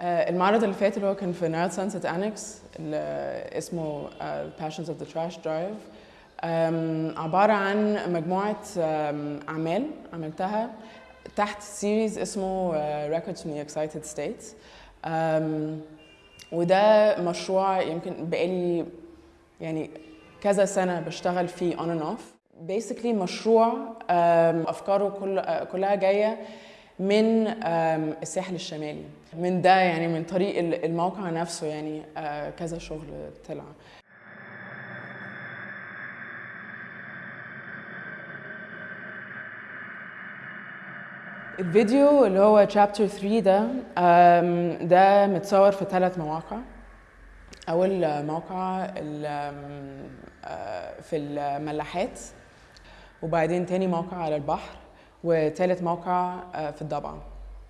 آه، المعرض اللي فات اللي هو كان في Nile Sunset Annex اللي اسمه Passions of the Trash Drive. عبارة عن مجموعة أعمال عملتها تحت series اسمه آه، Records from the Excited States. وده مشروع يمكن بقالي يعني كذا سنة بشتغل فيه on and off. Basically مشروع أفكاره كل آه، كلها جاية من الساحل الشمالي. من ده يعني من طريق ال- الموقع نفسه يعني آه، كذا شغل طلع. الفيديو اللي هو chapter 3 ده ده متصور في ثلاث مواقع. أول موقع آه، في الملاحات وبعدين تاني موقع على البحر. وتالت موقع آه، في الضبعة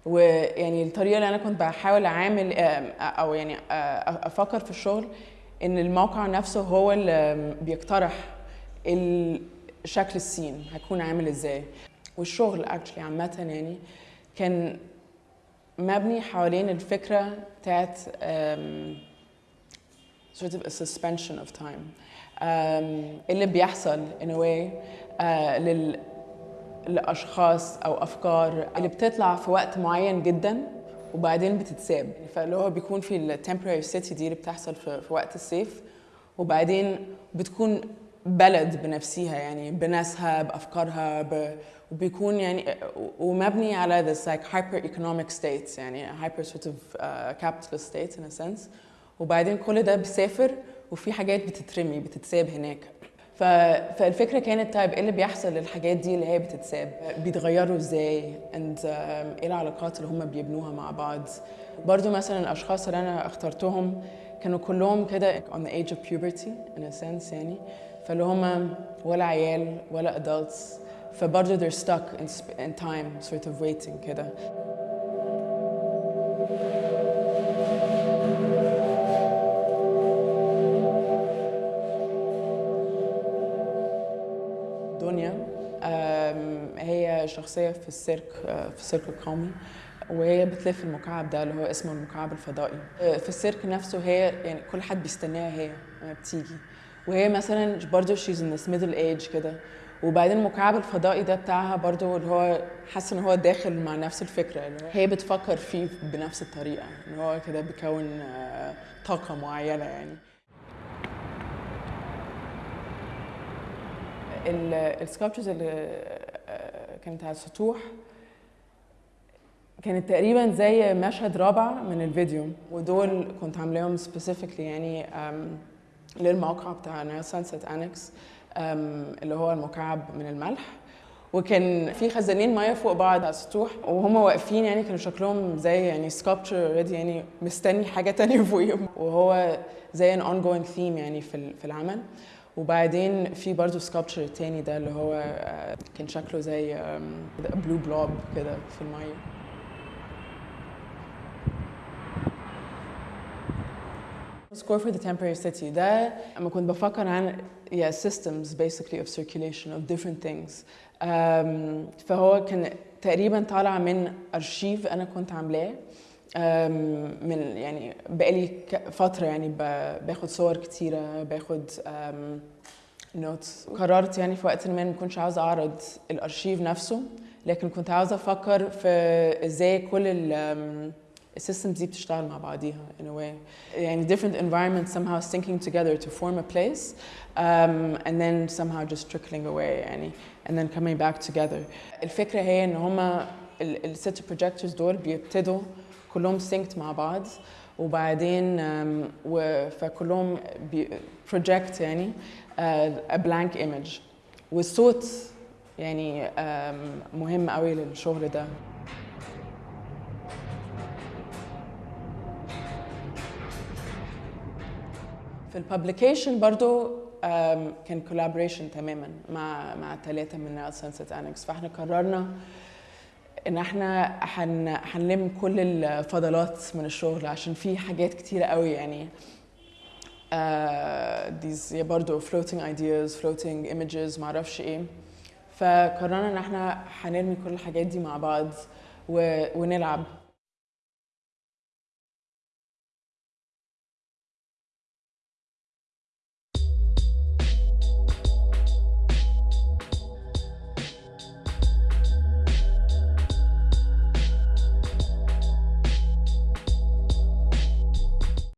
ويعني الطريقة اللي أنا كنت بحاول أعامل آم، أو يعني آه، أفكر في الشغل إن الموقع نفسه هو اللي بيقترح شكل السين هيكون عامل إزاي. والشغل اكشلي عامة يعني كان مبني حوالين الفكرة بتاعت sort of a suspension of time. um, اللي بيحصل in a way uh, لل لأشخاص أو أفكار اللي بتطلع في وقت معين جدا وبعدين بتتساب. فاللي هو بيكون في ال temporary city دي اللي بتحصل في, وقت الصيف وبعدين بتكون بلد بنفسها يعني بناسها بأفكارها ب... وبيكون يعني ومبني على this like hyper economic states يعني hyper sort of uh, capitalist states in a sense. وبعدين كل ده بيسافر وفي حاجات بتترمي بتتساب هناك. ف... فالفكرة كانت طيب إيه اللي بيحصل؟ للحاجات دي اللي هي بتتساب بيتغيروا إزاي؟ um, إيه العلاقات اللي هم بيبنوها مع بعض؟ برضو مثلا الأشخاص اللي أنا اخترتهم كانوا كلهم كده on the age of puberty in a sense يعني فاللي هم ولا عيال ولا adults فبرضه they're stuck in, in time sort of waiting كده. هي شخصية في السيرك آه، في السيرك القومي وهي بتلف المكعب ده اللي هو اسمه المكعب الفضائي. آه، في السيرك نفسه هي يعني كل حد بيستناها هي لما بتيجي. وهي مثلا برضه in this middle age كده. وبعدين المكعب الفضائي ده بتاعها برضه اللي هو حاسه إن هو داخل مع نفس الفكرة اللي هي بتفكر فيه بنفس الطريقة ان هو كده بيكون آه، طاقة معينة يعني. السكالبتشرز اللي آه، كانت على السطوح. كانت تقريبا زي مشهد رابع من الفيديو ودول كنت عاملاهم سبيسيفيكلي يعني للموقع بتاع Nile Sunset Annex اللي هو المكعب من الملح. وكان في خزانين مية فوق بعض على السطوح وهم واقفين يعني كانوا شكلهم زي يعني sculpture already يعني مستني حاجة تانية فوقيهم. وهو زي ان ongoing theme يعني في ال- في العمل. وبعدين في برضه sculpture تاني ده اللي هو آه، كان شكله زي blue blob كده في المية. Score for the temporary city. ده لما كنت بفكر عن yeah, systems basically of circulation of different things. um, فهو كان تقريبا طالع من أرشيف أنا كنت عاملاه. من يعني بقالي فترة يعني باخد صور كتيرة باخد نوتس قررت يعني في وقت ما ما كنتش عاوزة أعرض الأرشيف نفسه لكن كنت عاوزة أفكر في إزاي كل ال السيستمز دي بتشتغل مع بعضيها in a way. يعني different environments somehow syncing together to form a place um, and then somehow just trickling away يعني and then coming back together. الفكرة هي إن هما الست projectors دول بيبتدوا كلهم synced مع بعض وبعدين فكلهم project يعني a blank image. والصوت يعني مهم قوي للشغل ده. في ال publication برضو كان collaboration تماما مع مع ثلاثة من Sunset Annex فاحنا قررنا إن إحنا هن هنلم كل الفضلات من الشغل عشان في حاجات كتيرة قوي يعني. uh, these yeah, برضو floating ideas floating images معرفش إيه. فقررنا إن إحنا هنرمي كل الحاجات دي مع بعض و... ونلعب.